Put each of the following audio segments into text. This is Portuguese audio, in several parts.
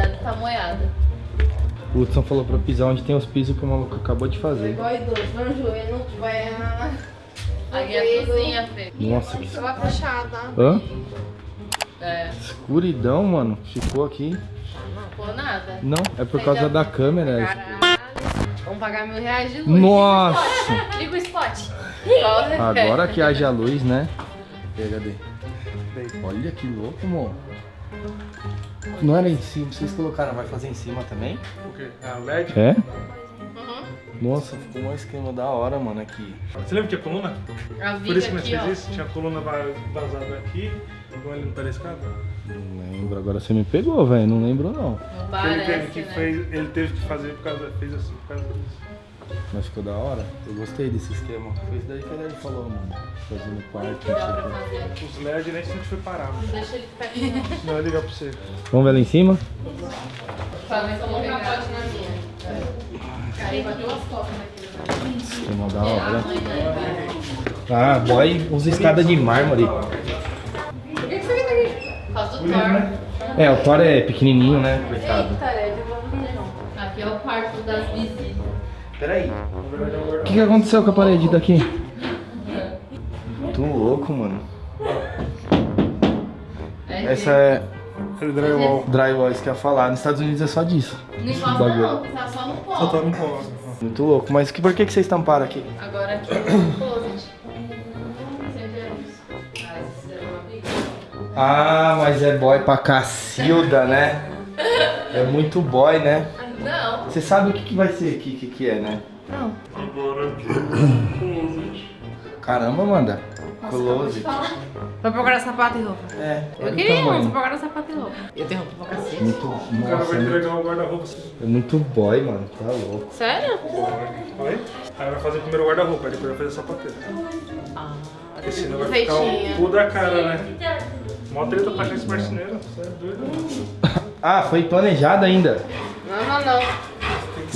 Cuidado que tá moiada. O Hudson falou pra pisar onde tem os pisos que o maluco acabou de fazer. Igual idoso, não joelho, não vai. Aqui é a cozinha, Fê. Nossa, que Ela fechada. Hã? É, Escuridão, mano. Ficou aqui. não ficou nada. Não, é por causa da câmera. Caralho. Vamos pagar mil reais de luz. Nossa! Liga o spot. Agora que haja luz, né? Aí, cadê? Olha que louco, amor. Não era em cima, vocês colocaram, vai fazer em cima também? O quê? A LED? É? Uhum. Nossa, ficou um esquema da hora, mano, aqui. Você lembra que tinha coluna? A Por isso que nós fez isso? Tinha coluna va- vazada aqui, igual ali no pé da escada. Não lembro, agora você me pegou, velho. Não lembro não. Não ele, teve parece, que né? fez, ele teve que fazer por causa, fez assim por causa disso. Mas ficou da hora. Eu gostei desse esquema. Foi isso daí que ele falou, mano. Fazer no quarto, não sei Dá o pra quê. fazer. Os LED nem sempre foi parar. mano. Deixa ele perto. Senão eu ligar pra você. Vamos ver lá em cima? Se eu vou pegar pote na minha. Vai duas copas aqui. né? Esquema da a hora. né? Ah, boy, usa escada de mármore. Por que você veio daqui? Por causa do Thor. É, o Thor é pequenininho, né? Coitado. Eita, é de evolução. Aqui é o quarto das visitas. Peraí. O que, que aconteceu com a parede daqui? Tô louco, mano. É Essa é Ele drywall. drywall, isso que eu ia falar. Nos Estados Unidos é só disso. Não encosta não, tá só no Só tá pó. no pó. Muito louco. Mas que, por que, que vocês tamparam aqui? Agora aqui é o closet. É. Ah. Ah, mas é boy pra cacilda, né? É muito boy, né? Não. Você sabe o que, que vai ser aqui, o que, que é, né? Não. Agora aqui. Caramba, Amanda. Close. Vai procurar sapato e roupa. É, Eu queria um, só procurar sapato e roupa. Eu tenho roupa pra cacete. Muito, O cara vai entregar o guarda-roupa. é muito boy, mano. Tá louco. Sério? Oi? Aí vai fazer primeiro o guarda-roupa, aí depois vai fazer a sapateira. Ah. Porque senão vai ficar Feitinha. o cu da cara, né? Mó treta pra achar esse marceneiro. Você é doido? Ah, foi planejado ainda. Não, não, não.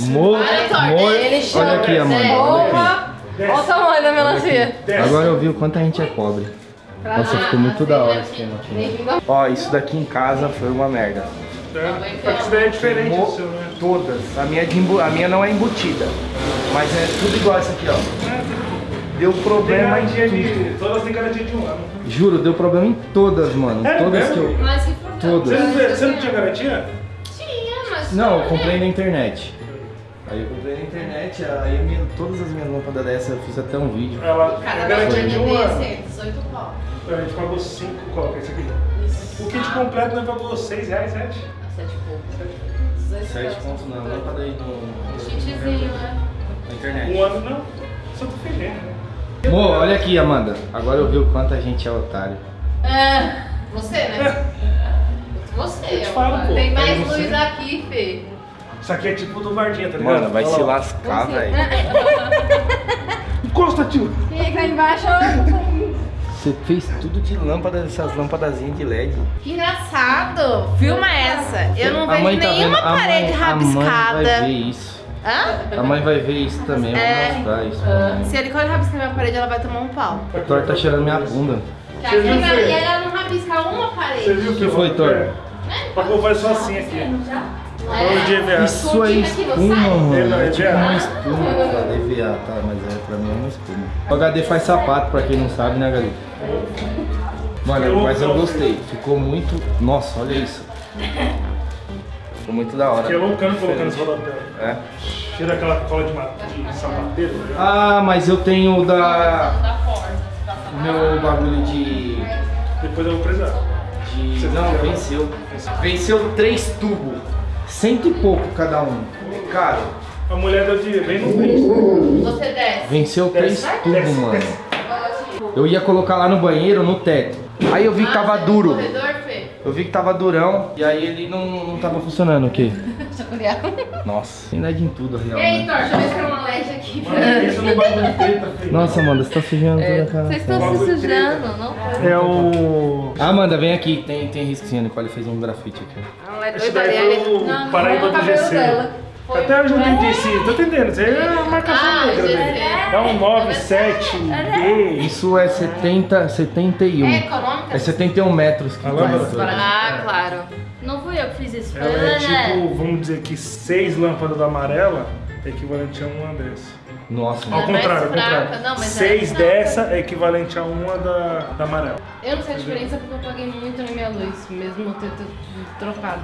Mo, Olha, olha aqui, Amanda. É. Olha! Olha o tamanho da melancia. Agora eu vi o quanto a gente é pobre. Nossa, ficou muito da hora esse esquema aqui. Ó, isso daqui em casa foi uma merda. É, daí é diferente Mo- do seu, né? Todas. A minha, é de embu- a minha não é embutida. Mas é tudo igual essa aqui, ó. Deu problema em tudo. de. Todas têm garantia de um ano. Juro, deu problema em todas, mano. É Todas que eu. Todas. você não tinha garantia? Não, eu comprei na internet. Aí eu comprei na internet, aí me- todas as minhas lâmpadas dessa eu fiz até um vídeo. Ela Cada garantia de um ano. desse é 18 pau. A gente pagou 5, coloca esse aqui. O kit completo nós pagou 6 reais, 7. A 7 pouco. 18 Sete pontos na lâmpada aí no, Kitzinho, né? na internet. Um ano não. Só tô feliz, né? Amor, olha aqui, Amanda. Agora eu vi o quanto a gente é otário. É. Você, né? Você, Eu te falo, ó. pô. Tem mais você. luz aqui, Fê. Isso aqui é tipo do Vardinha, tá ligado? Mano, vai Olha se lá. lascar, velho. Encosta, tio. Quem é embaixo? Você fez tudo de lâmpada, essas lâmpadazinhas de LED. Que engraçado. Filma essa. Eu não A vejo tá nenhuma vendo- a parede mãe- A mãe vai rabiscada. ver isso. Hã? A mãe vai ver isso também, É. vou mostrar isso. Se ele quando rabiscar minha parede, ela vai tomar um pau. O Thor tá cheirando minha bunda. Você que viu, ela- e não rabisca uma Você parede. viu O que foi, Thor? Pagou faz só assim aqui. Vamos de EVA. Isso é aqui espuma, mano. É É tipo uma espuma. EVA, tá? Mas é, pra mim é uma espuma. O HD faz sapato, pra quem não sabe, né, HD? Mano, mas eu gostei. Ficou muito... Nossa, olha isso. Ficou muito da hora. Fiquei loucando colocando esse rodapé. É. Tira aquela cola de, de sapateiro. tá ligado? Ah, mas eu tenho o da... O meu bagulho de... Depois eu vou precisar. de... Não, venceu. Venceu três tubos. Cento e pouco cada um. É caro. A mulher deu de bem no mês. Você desce. Venceu três Desce. tubos, Desce. mano. Eu ia colocar lá no banheiro, no teto. Aí eu vi que tava Ah, duro. Eu vi que tava durão. E aí ele não, não tava funcionando, o quê? Chacoalhar. Nossa, tem LED em tudo, real. E aí, né? Thor, deixa eu ver se tem uma LED aqui. Mano, isso no bagulho de treta, filho. Nossa, Amanda, você tá sujando toda a cara. Vocês estão se sujando, não foi? É o. Ah, Amanda, vem aqui. Tem, tem risquinho. A Nicole fez um grafite aqui. Ela é doida daí ali. foi o Não, não Paraíba é o do cabelo GC. dela. Foi Até hoje eu não entendi esse. Tô entendendo, isso aí é uma marcação Ah, negra, né? É um 97D. Isso é 70, 71. É econômica? É 71 metros que tem. Ah, claro. Não fui eu que fiz isso, Ela é tipo, vamos dizer que seis lâmpadas da amarela é equivalente a uma dessa. Nossa, Ao é contrário, ao contrário. Não, mas Seis é dessa é equivalente a uma da, da amarela. Eu não sei a diferença porque eu paguei muito na minha luz, mesmo ter ter trocado.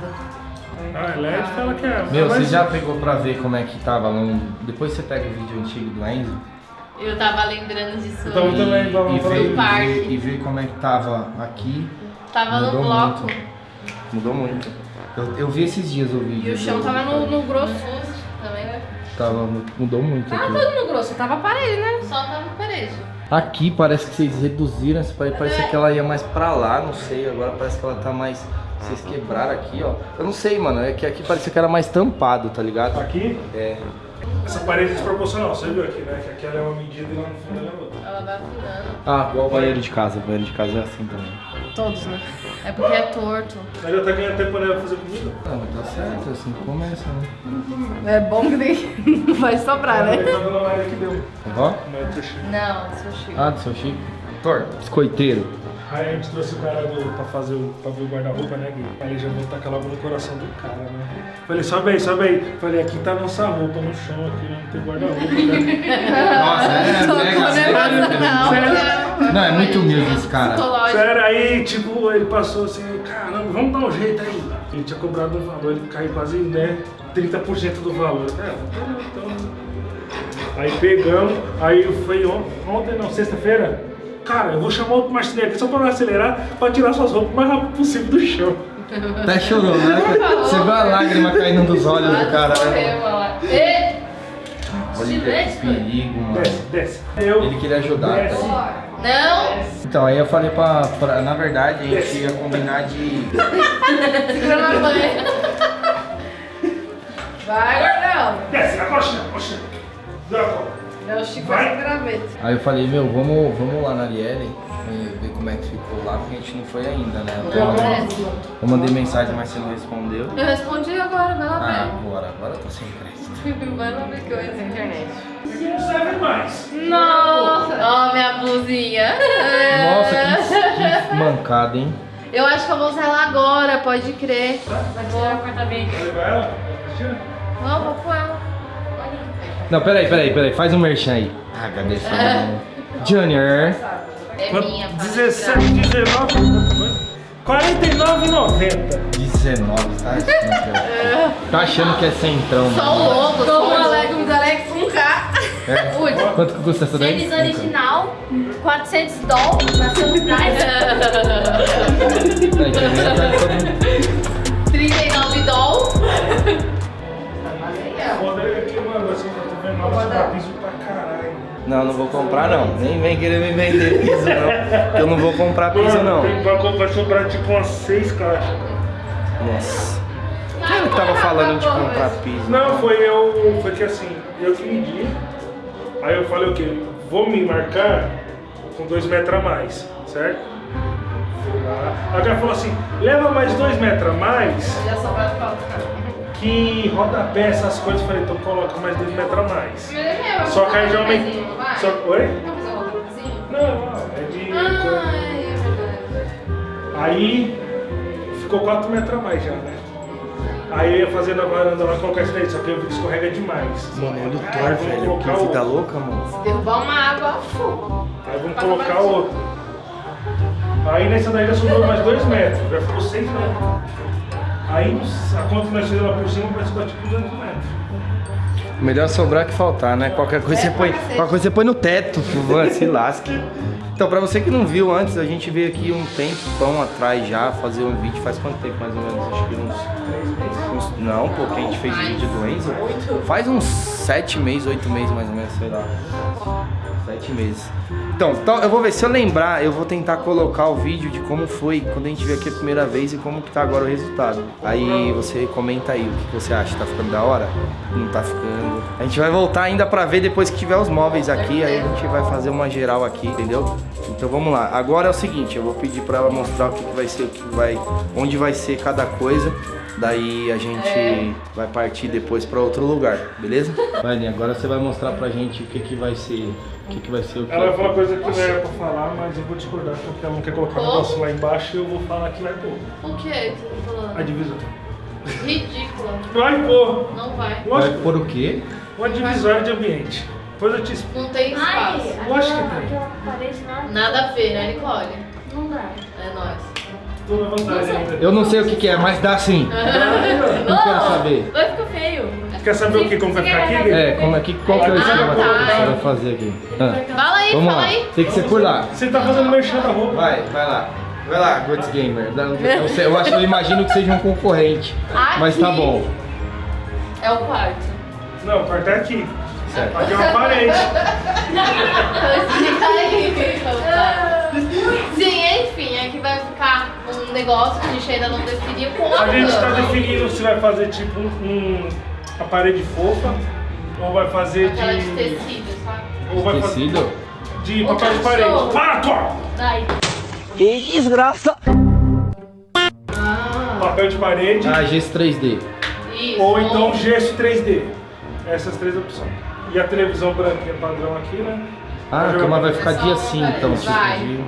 Ah, LED fala que é. Meu, você já pegou pra ver como é que tava? Depois você pega o vídeo antigo do Enzo Eu tava lembrando disso. Então, e, também, vamos e, e, parque. e vê como é que tava aqui. Tava no Mudou bloco. muito. Mudou muito. Eu, eu vi esses dias o vídeo. E o chão do- tava no, no grosso também. Tava, mudou muito Tava aqui. todo no grosso, tava parede, né? Só tava parede. Aqui parece que vocês reduziram essa parede, parece que ela ia mais pra lá, não sei, agora parece que ela tá mais. Vocês quebraram aqui, ó. Eu não sei, mano, é que aqui parecia que era mais tampado, tá ligado? Aqui, É. essa parede é desproporcional, você viu aqui, né? Que aqui ela é uma medida e lá no fundo ela é outra. Ela vai afinando. Ah, igual o banheiro de casa, o banheiro de casa é assim também. Todos, né? É porque é torto. Mas já tá ganhando tempo né, pra fazer comida? Ah, mas tá certo, é assim que começa, né? É bom que nem não vai sobrar, Aí tá dando a Maria que deu. Ó. Mas deixa. Não, seu Chico. Ah, do seu Chico. Thor, biscoiteiro. Aí a gente trouxe o cara do, pra fazer o, pra ver o guarda-roupa, né, Gui? Aí já vou tacar logo no coração do cara, né? Falei, sobe aí, sobe aí. Falei, aqui tá nossa roupa no chão, aqui não tem guarda-roupa, né? Nossa, é mega sério. Não, Não, é muito humilde esse cara. Sério, aí, tipo, ele passou assim, caramba, vamos dar um jeito aí. Ele tinha cobrado um valor, ele caiu quase, né, 30% do valor. É, então... Aí pegamos, aí foi on- ontem, não, sexta-feira. Cara, eu vou chamar outro marceneiro aqui só pra não acelerar, pra tirar suas roupas o mais rápido possível do chão. Até chorou, né? Você viu a lágrima caindo dos olhos do cara, né? Olha que perigo, mano. Desce, desce. Eu, Ele queria ajudar. Desce. tá? Não! Então, aí eu falei pra, pra- Na verdade, a gente ia combinar de. Segura na banha. Vai, gordão. desce, na coxinha, coxinha. Dá a cola. É o Chico graveta. Aí eu falei, meu, vamos, vamos lá na Arielle ver como é que ficou lá, porque a gente não foi ainda, né? Eu, Não, mandei- é. eu mandei mensagem, mas você não respondeu. Eu respondi agora, vai lá Ah, ver. agora, agora eu tô sem crédito. Vai lá ver coisa na internet. Isso não serve mais. Nossa! Ó, minha blusinha. Nossa, que, que mancada, hein? Eu acho que eu vou usar ela agora, pode crer. Vai tirar o corta-vento. Vai levar ela? Não, vou com ela. Não, peraí, peraí, peraí, faz um merchan aí. Ah, cadê esse Junior. É minha, pai. 17, 19, quanto foi? 49,90. 19, tá? Tá achando que é centrão, Só o logo, só o Alex, um Alex com K. É? Ui. Quanto que custa essa daí? Tênis original, 400 dólares na Sunrise. piso pra caralho. Não, não vou comprar não. Nem vem querer me vender piso não. Eu não vou comprar piso não. Tem- Vai, sobrar tipo umas 6 caixas. Nossa. Quem era que tava falando de comprar piso? Não, foi eu. Foi que assim, eu que medi. Aí eu falei o quê? Vou me marcar com 2 metros a mais, certo? Fui lá. Aí o cara falou assim, leva mais 2 metros a mais Já cara. Que rodapé, essas coisas. Eu falei, então coloca mais 2 metros a mais. Mas é meu, Só que aí já. Vai. Só... Oi? Fazer um roupinho? Não, não, é de. Ah, é verdade. Aí ficou 4 metros a mais já, né? Aí eu ia fazer na varanda lá, colocar isso daí, só que eu vi que escorrega demais. Mano, olha o Thor, velho. Que vida louca, mano. Derrubar uma água, fu. Aí vamos colocar outro. Aí nessa daí já sobrou mais 2 metros, já ficou 6 metros. Aí a que fizemos lá por cima vai ser tipo 200 metros. Melhor sobrar que faltar, né? Qualquer coisa, É, você, põe, qualquer coisa você põe no teto, se lasque. Então, pra você que não viu antes, a gente veio aqui um tempão atrás já fazer um vídeo. Faz quanto tempo mais ou menos? Acho que uns. uns não, pô, que a gente fez o vídeo do Enzo. Faz uns sete meses, oito meses mais ou menos, sei lá. Sete meses. Então, então, eu vou ver, se eu lembrar, eu vou tentar colocar o vídeo de como foi quando a gente veio aqui a primeira vez e como que tá agora o resultado. Aí você comenta aí o que você acha, tá ficando da hora? Não tá ficando. A gente vai voltar ainda pra ver depois que tiver os móveis aqui, aí a gente vai fazer uma geral aqui, entendeu? Então vamos lá. Agora é o seguinte, eu vou pedir pra ela mostrar o que, que vai ser, o que vai, onde vai ser cada coisa. Daí a gente gente vai partir depois pra outro lugar, beleza? Vai, agora você vai mostrar pra gente o que que vai ser, o que que vai ser o que. Ela vai falar coisa que não era pra falar, mas eu vou discordar porque ela não quer colocar o negócio lá embaixo e eu vou falar que vai pôr. O que você tá A falando? divisão. Ridícula. Vai pôr! Não vai. Vai por o quê? uma divisória de ambiente. Depois eu te explico. Não tem Ai, espaço. Eu acho que tem. aquela parede lá. Nada a ver, né, Nicole? Não dá. É nóis. Tô na vantagem ainda. Eu não sei o que que é, mas dá sim. Não quero saber. Vai ficar feio. Quer saber o que? Como vai ficar aqui? É, como é que, qual que é o Ah, esquema que tá. você vai fazer aqui? Ah, Fala aí, vamos fala lá, aí. tem que ser por lá. Você tá fazendo merchan da roupa. Vai, vai lá. Vai lá, Goods Gamer. Eu, sei- eu acho, eu imagino que seja um concorrente. Mas tá bom. É o quarto. Não, o quarto é aqui. Certo. Aqui é uma parede. Explica aí. Sim, enfim, aqui vai ficar um negócio que a gente ainda não definiu com a A gente tá definindo se vai fazer tipo um, uma parede fofa ou vai fazer Aquela de de. tecido, sabe? Ou vai fazer Tecido? de Ou papel de parede. Para, tua! Vai. Papel de parede Ah, gesso 3D. Isso. ou então gesso 3D. Essas três opções. E a televisão branquinha padrão aqui, né? Ah, a cama vai ficar de assim, então. Tipo, Vai. de...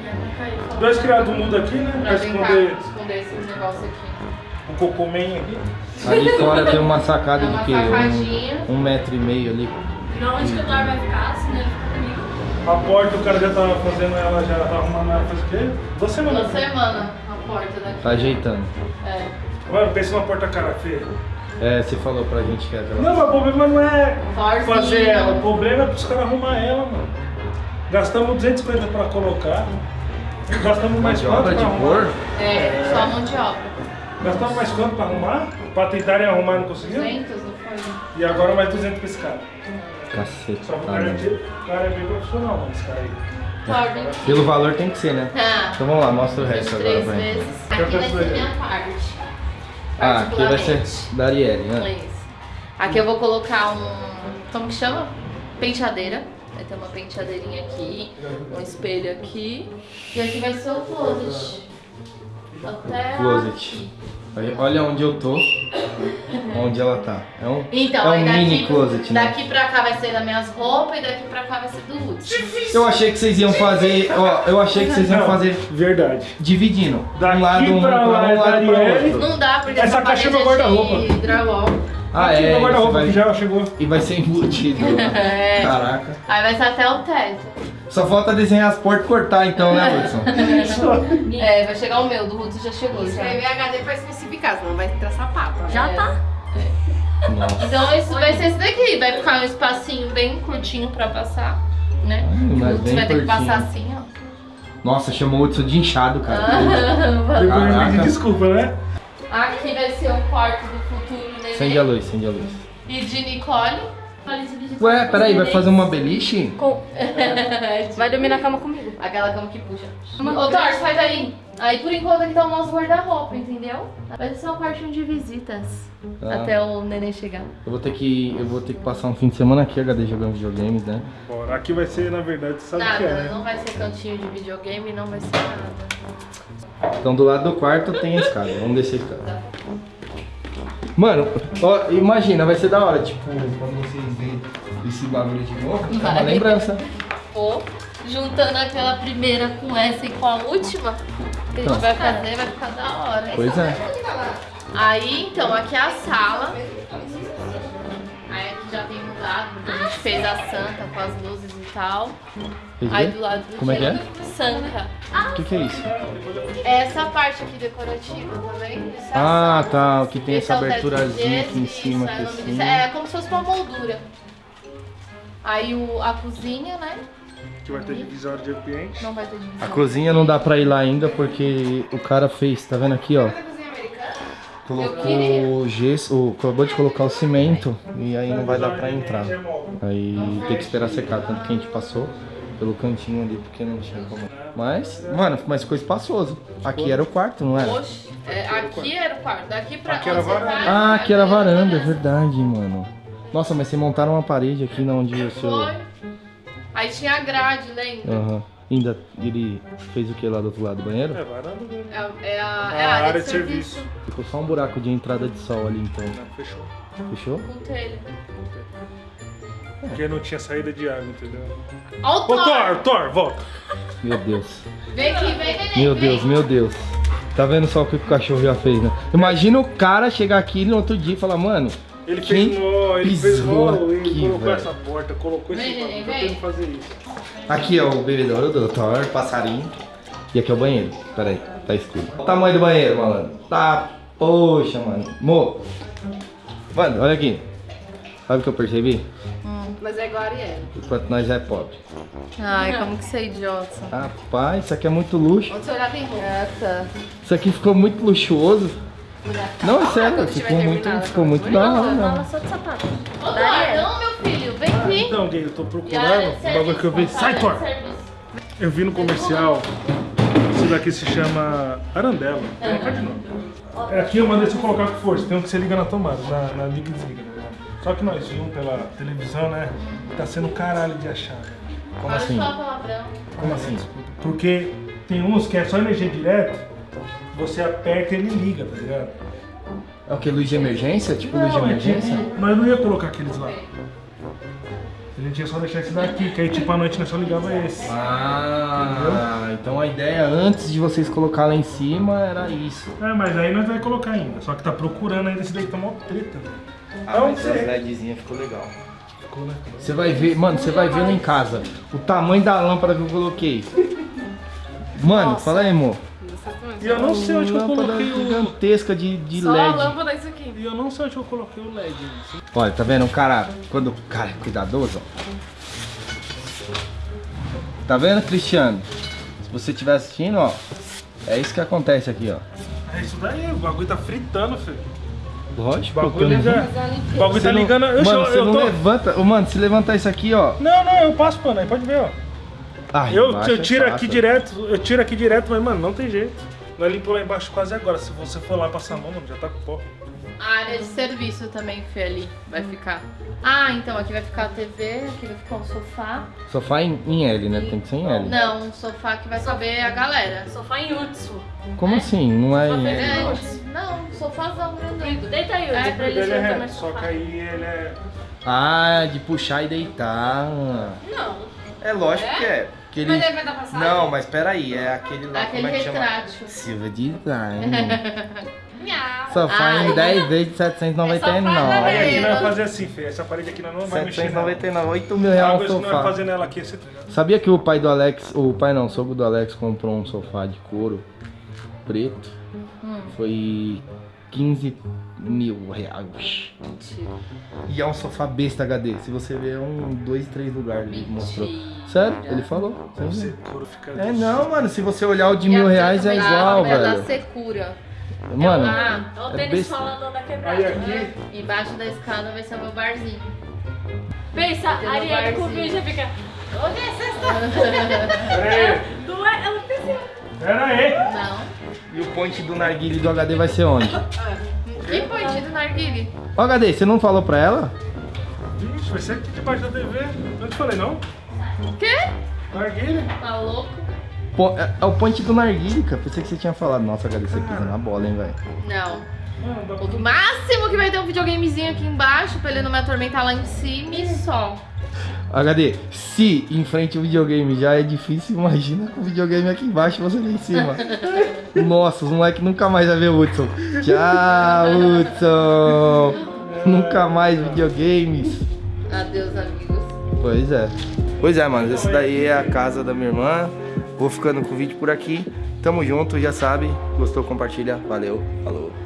Dois criados mudo aqui, né? Pra Pra esconder esconder esses negócios aqui. o cocômen aqui. Ali fora tem uma sacada É de uma quê? sacadinha. Um, um metro e meio ali. Não, onde que o Dor vai ficar, senão ele fica comigo. A porta o cara já tava fazendo ela, já tava arrumando ela faz o quê? Duas semanas. Uma semana a porta daqui. Tá ajeitando. É. Mano, pensa numa porta cara feia. É, você falou pra gente que é aquela. Não, mas o problema não é Forzinho. fazer ela. O problema é pros caras arrumar ela, mano. Gastamos 250 pra colocar. Gastamos mais de quanto obra pra de arrumar? cor? É, só mão de obra. Gastamos mais quanto pra arrumar? Pra tentarem arrumar e não conseguiram? 200, não foi? E agora mais 200 pra esse cara. Cacete. Só. O cara é bem profissional, mano, esse cara aí. Torne. Pelo valor tem que ser, né? Ah, Então vamos lá, mostra o resto agora três pra gente. vezes. Aqui vai ser minha parte. Ah, aqui vai ser da Arielle, né? Isso. Aqui eu vou colocar um. Como que chama? Penteadeira. Vai ter uma penteadeirinha aqui, um espelho aqui. E aqui vai ser o closet. Até. Closet. Aí, Olha onde eu tô, onde ela tá. É um, Então, é um daqui, mini closet, né? daqui pra cá vai ser das minhas roupas e daqui pra cá vai ser do Hudson. Eu achei que vocês iam fazer, ó, eu achei que vocês iam Não, fazer Verdade. dividindo. Daqui um lado um pra pra lá um é lado pra outro. Não dá, porque Essa caixa é meu parede guarda-roupa. Ah, Aqui é, no guarda-roupa vai- que já chegou. e vai ser embutido. É. Caraca. Aí vai ser até o teto. Só falta desenhar as portas e cortar então, né, Hudson? É, vai chegar o meu, do Hudson já chegou. Já. Escrever HD pra especificar, senão vai entrar sapato. né? Já É. tá. Nossa. Então isso vai ser esse daqui, vai ficar um espacinho bem curtinho pra passar, né? Hum, mas o Hudson bem vai ter que curtinho. passar assim, ó. Nossa, chamou o Hudson de inchado, cara. Depois me Caraca. pede desculpa, né? Aqui vai ser o quarto do. Acende a luz, acende a luz. E de Nicole. Ué, peraí, vai fazer uma beliche? Com... Vai dormir na cama comigo. Aquela cama que puxa. Ô, Thor, sai daí. Aí por enquanto aqui tá o nosso guarda-roupa, entendeu? Vai ser um quartinho de visitas. Tá. Até o neném chegar. Eu vou ter que. Eu vou ter que passar um fim de semana aqui, HD, jogando videogames, né? Bora. Aqui vai ser, na verdade, sabe o que é, Nada, né? não vai ser cantinho de videogame, não vai ser nada. Então do lado do quarto tem a escada. Vamos descer a escada. Mano, ó, imagina, vai ser da hora, tipo, quando vocês verem esse bagulho de novo, é uma lembrança. Ou juntando aquela primeira com essa e com a última, que a gente Então. vai fazer, vai ficar da hora. Pois é. Aí, então, aqui é a sala. Fez a santa com as luzes e tal. Fez Aí do lado do Como é que é? Sanca. O que, que é isso? Essa parte aqui decorativa, tá vendo? Isso é Ah, a santa. tá. Que tem Esse essa é o teto aberturazinha aqui em cima, aqui é o nome assim. disso. É como se fosse uma moldura. Aí o, a cozinha, né? Que vai ter divisória de ambiente. Não vai ter A divisão. cozinha não dá pra ir lá ainda porque o cara fez, tá vendo aqui, ó? Colocou gesso, ou acabou de colocar o cimento e aí não vai dar pra entrar. Aí tem que esperar secar, tanto que a gente passou pelo cantinho ali porque não tinha como. Mas, mano, mas ficou espaçoso. Aqui era o quarto, não era? Oxe, é, aqui era o quarto, daqui pra Aqui era varanda. vai, Ah, aqui era varanda, é verdade, mano. Nossa, mas vocês montaram uma parede aqui na onde o seu. Foi. Aí tinha a grade, lembra? Aham. Ainda ele fez o que lá do outro lado do banheiro? É, varanda mesmo. É, é a, A é a área, área de de serviço. serviço. Ficou só um buraco de entrada de sol ali, então. Não, fechou. Fechou? Com telha. Porque não tinha saída de água, entendeu? Ó o Ô, Thor! Thor, Thor, volta. Meu Deus. Vem aqui, vem, vem, Meu vem. Deus, meu Deus. Tá vendo só o que o cachorro já fez, né? Imagina o cara chegar aqui no outro dia e falar, mano, Ele Quem fez nó, ele fez nó, ele aqui, colocou velho? essa porta, colocou esse Vem, bagulho, neném, tá vem. tentando fazer isso. aqui é o bebedouro do Thor, passarinho. E aqui é o banheiro. Pera aí, tá escuro. Olha o tamanho do banheiro, malandro. Tá, poxa, mano. Mo. Mano, olha aqui. Sabe o que eu percebi? Mas é igual a Ariel. Enquanto nós é pobre. Ai, como que você é idiota. Rapaz, isso aqui é muito luxo. Onde você olhar tem roupa. Ah, tá. Isso aqui ficou muito luxuoso. Não, é sério, ficou muito, ficou muito da hora, não. só de sapato. Ô, Thor, não, meu filho, vem aqui. Então, gay, eu tô E procurando o bagulho que eu vi. Sai, Thor! Eu vi no comercial. Isso daqui se chama Arandela. Colocar de novo. É aqui eu mandei você colocar com força. Tem um que você liga na tomada, na, na liga e desliga. né? Só que nós vimos pela televisão, né? Tá sendo caralho de achar. Como assim? palavrão. Como assim? Porque tem uns que é só energia direta, você aperta e ele liga, tá ligado? É o que? Luz de emergência? Tipo luz de Não, é emergência? tipo, nós não ia colocar aqueles lá. A gente ia só deixar esse daqui, que aí tipo à noite nós só ligava esse. Ah, então a ideia antes de vocês colocar lá em cima era isso. É, mas aí nós vai colocar ainda. Só que tá procurando ainda esse daí que tá mó treta, velho. Ah, Não mas sei. essa LEDzinha ficou legal. Ficou, né? Você vai ver, mano, você vai ver lá em casa o tamanho da lâmpada que eu coloquei. Mano, fala aí, amor. E eu não sei onde que eu coloquei o. gigantesca de, de Só a LED. lâmpada isso aqui. E eu não sei onde que eu coloquei o LED. gente. Olha, tá vendo? O cara, quando o cara é cuidadoso, ó. Tá vendo, Cristiano? Se você estiver assistindo, ó, é isso que acontece aqui, ó. É isso daí, o bagulho tá fritando, filho. Lógico, O bagulho, já... o bagulho tá não- ligando. Eu, mano, eu, você eu não tô... levanta. Mano, se levantar isso aqui, ó. Não, não, eu passo pano aí, pode ver, ó. Ai, Eu, eu é tiro fácil. aqui direto, eu tiro aqui direto, mas mano, não tem jeito. Nós limpou lá embaixo quase agora. Se você for lá passar a mão, já tá com pó. A área de serviço também, Fê, ali vai ficar. Ah, então aqui vai ficar a TV, aqui vai ficar um sofá. Sofá em, em L, né? Tem que ser em L. Não, um sofá que vai caber a galera. Sofá em Utsu. Como assim? Não é em L? É, não, sofazão grandão. Deita aí, É, Utsu, pra ele eles Ele é reto, mais só que aí ele é. Ah, de puxar e deitar. Não. É lógico que é. Aquele... Mas ele vai dar passagem? Não, mas peraí, é aquele lá, Aquele como é que chama? retrátil. Silva Design. Sofá Ah, em 10 vezes de É 799. Aí aqui nós Meu. vamos fazer assim, Fê. Essa parede aqui nós não vai mexer. nela. 799, 8 mil reais um nós sofá. vamos fazer nela aqui é esse? Sabia que o pai do Alex, o pai não, o sogro do Alex comprou um sofá de couro preto? Hum. Foi 15 mil reais. Mentira. E é um sofá besta HD. Se você ver, é um, dois, três lugares ele mostrou. Sério? Ele falou. Sim. Você fica. É não, mano. Se você olhar o de mil reais é igual, da- é da velho. secura. Mano, Ah, Olha o É tênis falando da quebrada. Aí aqui. embaixo da escada vai ser o meu barzinho. Pensa, a Ariane com o já fica. Onde é sexta? É? Ela pensa. Pera aí. Não. e o point do narguile do HD vai ser onde? Que pontinho do narguile? Ô HD, você não falou pra ela? Vixe, vai ser aqui debaixo da TV. Não te falei, não? O quê? Narguilha. Tá louco? Pô, é, é o point do narguile, cara. Pensei que você tinha falado. Nossa, HD, você pisa na bola, hein, velho. Não. Pra- O máximo que vai ter um videogamezinho aqui embaixo pra ele não me atormentar lá em cima e só. HD, se em frente ao videogame já é difícil, imagina com o videogame aqui embaixo e você lá em cima. Nossa, os moleques nunca mais vai ver o Hudson. Tchau, Hudson. Nunca mais videogames. Adeus, amigos. Pois é. Pois é, mano. Esse daí é a casa da minha irmã. Vou ficando com o vídeo por aqui. Tamo junto, já sabe. Gostou, compartilha. Valeu. Falou.